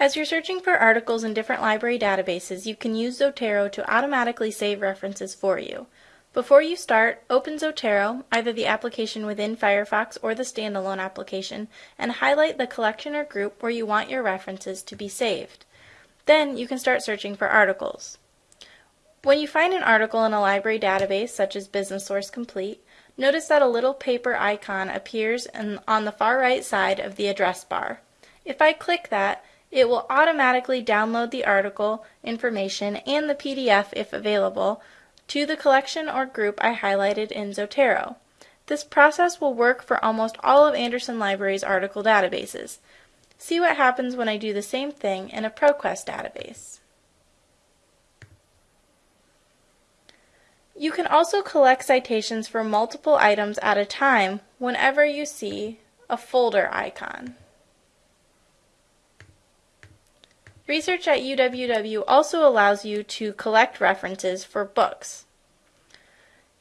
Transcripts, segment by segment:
As you're searching for articles in different library databases, you can use Zotero to automatically save references for you. Before you start, open Zotero, either the application within Firefox or the standalone application, and highlight the collection or group where you want your references to be saved. Then you can start searching for articles. When you find an article in a library database, such as Business Source Complete, notice that a little paper icon appears on the far right side of the address bar. If I click that, it will automatically download the article information and the PDF, if available, to the collection or group I highlighted in Zotero. This process will work for almost all of Andersen Library's article databases. See what happens when I do the same thing in a ProQuest database. You can also collect citations for multiple items at a time whenever you see a folder icon. Research at UWW also allows you to collect references for books.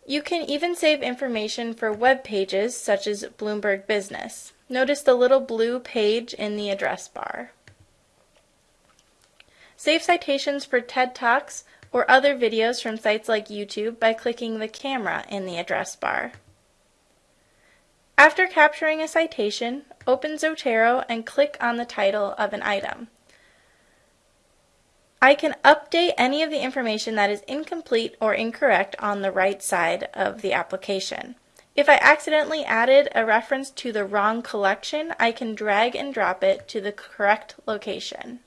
You can even save information for web pages such as Bloomberg Business. Notice the little blue page in the address bar. Save citations for TED Talks or other videos from sites like YouTube by clicking the camera in the address bar. After capturing a citation, open Zotero and click on the title of an item. I can update any of the information that is incomplete or incorrect on the right side of the application. If I accidentally added a reference to the wrong collection, I can drag and drop it to the correct location.